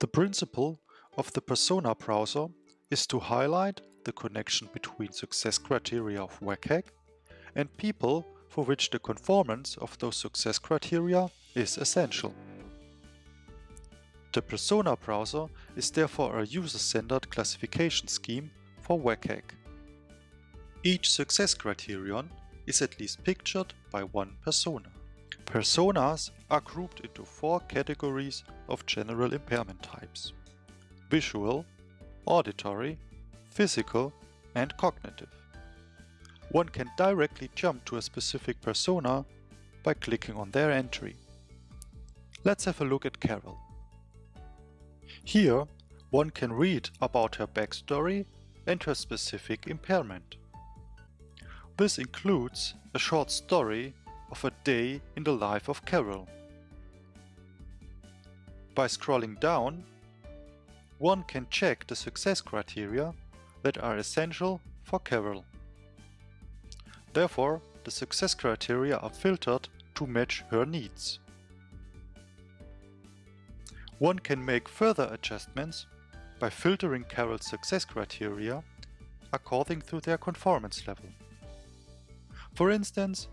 The principle of the Persona browser is to highlight the connection between success criteria of WCAG and people for which the conformance of those success criteria is essential. The Persona browser is therefore a user-centered classification scheme for WCAG. Each success criterion is at least pictured by one persona. Personas are grouped into four categories of general impairment types. Visual, auditory, physical and cognitive. One can directly jump to a specific persona by clicking on their entry. Let's have a look at Carol. Here, one can read about her backstory and her specific impairment. This includes a short story of a day in the life of Carol. By scrolling down, one can check the success criteria that are essential for Carol. Therefore, the success criteria are filtered to match her needs. One can make further adjustments by filtering Carol's success criteria according to their conformance level. For instance,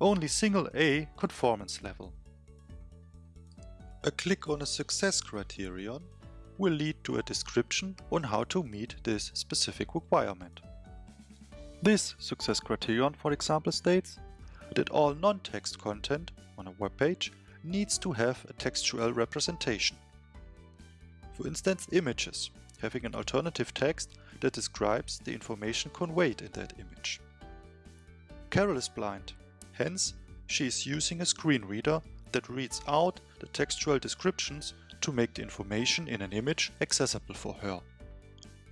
only single A conformance level. A click on a success criterion will lead to a description on how to meet this specific requirement. This success criterion, for example, states that all non-text content on a web page needs to have a textual representation. For instance, images, having an alternative text that describes the information conveyed in that image. Carol is blind, hence she is using a screen reader that reads out the textual descriptions to make the information in an image accessible for her.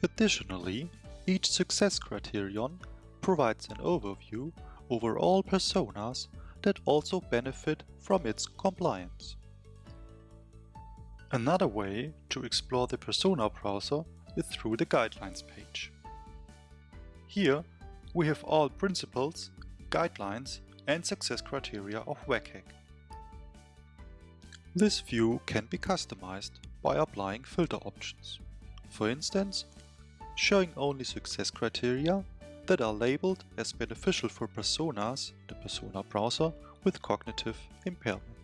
Additionally, each success criterion provides an overview over all personas that also benefit from its compliance. Another way to explore the Persona browser is through the Guidelines page. Here we have all principles, guidelines and success criteria of WCAG. This view can be customized by applying filter options. For instance, showing only success criteria that are labeled as beneficial for personas, the persona browser, with cognitive impairment.